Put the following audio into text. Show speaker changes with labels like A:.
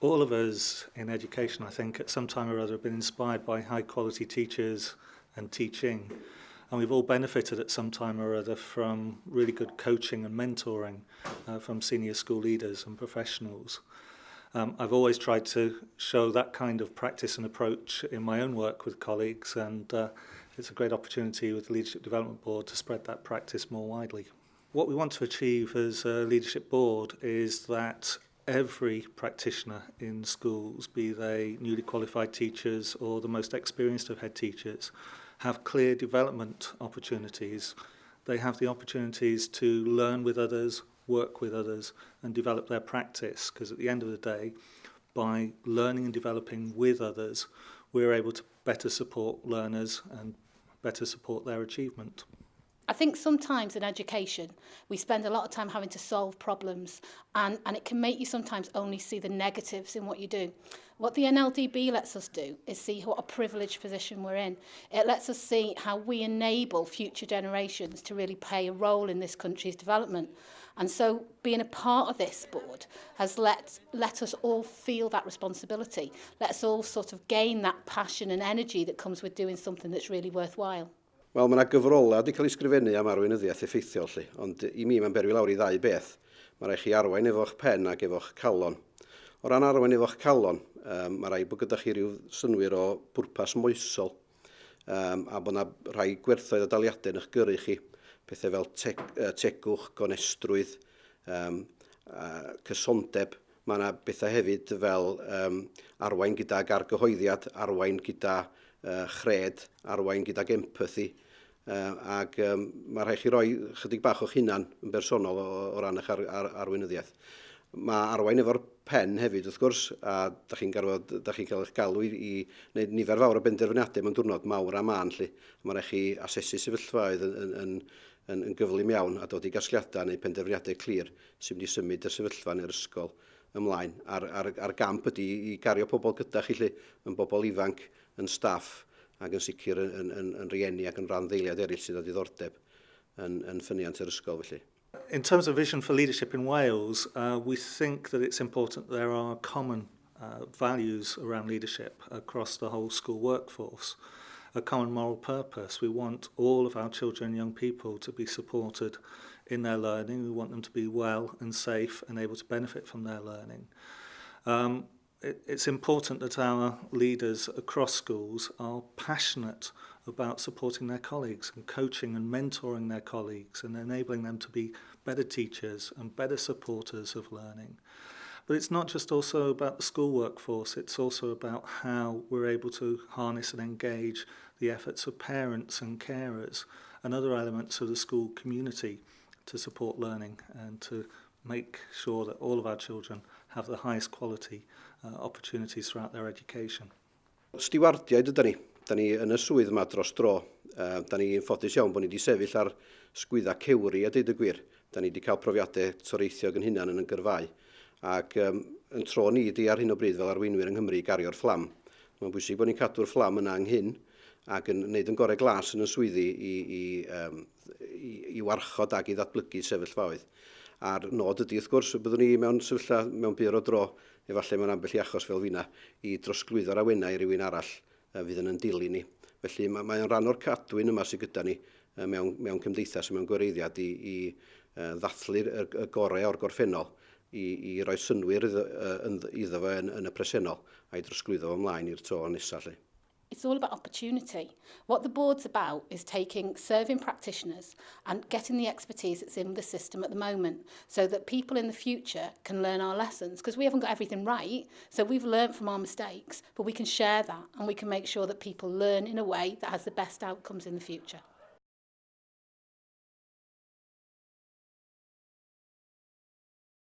A: All of us in education, I think, at some time or other have been inspired by high quality teachers and teaching. And we've all benefited at some time or other from really good coaching and mentoring uh, from senior school leaders and professionals. Um, I've always tried to show that kind of practice and approach in my own work with colleagues and uh, it's a great opportunity with the Leadership Development Board to spread that practice more widely. What we want to achieve as a leadership board is that every practitioner in schools, be they newly qualified teachers or the most experienced of head teachers, have clear development opportunities. They have the opportunities to learn with others, work with others, and develop their practice. Because at the end of the day, by learning and developing with others, we're able to better support learners and better support their achievement.
B: I think sometimes in education, we spend a lot of time having to solve problems and, and it can make you sometimes only see the negatives in what you do. What the NLDB lets us do is see what a privileged position we're in. It lets us see how we enable future generations to really play a role in this country's development. And so being a part of this board has let, let us all feel that responsibility. Let us all sort of gain that passion and energy that comes with doing something that's really worthwhile.
C: Wel, mae yna gyfrolau wedi cael ei sgrifennu am arweinyddiaeth effeithiol, lly, ond i mi mae'n berwi lawr i ddau beth. Mae rai chi arwain efo'ch pen ac efo'ch calon. O ran arwain efo'ch calon, um, mae rai bod gyda chi rhyw synwyr o bwrpas moesol um, a bod yna rhai gwerthoedd o daliadau yn eich gyrru chi, pethau fel te tegwch, gonestrwydd, um, a cysondeb. Mae yna bethau hefyd fel um, arwain gyda gargyhoeddiad, arwain gyda uh, chred, arwain gyda empathy, ac um, mae rhaid chi roi chydig bach o'ch hunan yn bersonol o, o ran eich ar, ar, arweinyddiaeth. Mae arwain efo'r pen hefyd wrth gwrs, a da chi'n chi cael eich galw i, i wneud nifer fawr o benderfyniadau mewn diwrnod mawr a man lly. Mae rhaid chi asesu sefyllfaoedd yn, yn, yn, yn, yn gyflym iawn a dod i gasgliadau neu penderfyniadau clir sy'n mynd i symud y sefyllfa neu'r ysgol ymlaen. A'r, ar, ar gamp ydy i gario pobl gyda chi lly, yn bobl ifanc, yn staff, ac yn sicr yn, yn, yn, yn rieni ac yn rhan ddeiliad eraill sydd â diddordeb yn, yn ffyniant yr ysgol felly.
A: In terms of vision for leadership in Wales, uh, we think that it's important there are common uh, values around leadership across the whole school workforce. A common moral purpose. We want all of our children and young people to be supported in their learning. We want them to be well and safe and able to benefit from their learning. Um, it, it's important that our leaders across schools are passionate about supporting their colleagues and coaching and mentoring their colleagues and enabling them to be better teachers and better supporters of learning. But it's not just also about the school workforce, it's also about how we're able to harness and engage the efforts of parents and carers and other elements of the school community to support learning and to make sure that all of our children have the highest quality uh, opportunities throughout their education.
C: Stiwardiaid ydy ni. Da ni yn y swydd yma dros dro. Uh, da ni'n ffodus iawn bod ni wedi sefyll ar sgwydda cewri a deud y gwir. Da ni wedi cael profiadau toreithiog yn hunan yn y gyrfau. Ac um, yn tro ni di ar hyn o bryd fel arweinwyr yng Nghymru gario'r fflam. Mae'n bwysig bod ni'n cadw'r fflam yna ynghyn ac yn gwneud yn gorau glas yn y swyddi i, i, um, i, i warchod ac i ddatblygu sefyllfaoedd a'r nod ydy wrth gwrs, byddwn ni mewn sefyllfa mewn byr o dro, efallai mewn ambell i achos fel fi'na, i drosglwyddo'r awennau i rywun arall fydd yn yn dilyn ni. Felly mae'n mae rhan o'r cadwyn yma sydd gyda ni mewn, mewn cymdeithas, mewn gwireiddiad i, i ddathlu'r y gorau o'r gorffennol i, i roi synwyr iddo, iddo fo yn, yn y presennol a'i drosglwyddo fo ymlaen i'r to nesaf.
B: It's all about opportunity. What the board's about is taking serving practitioners and getting the expertise that's in the system at the moment so that people in the future can learn our lessons because we haven't got everything right. So we've learned from our mistakes, but we can share that and we can make sure that people learn in a way that has the best outcomes in the future.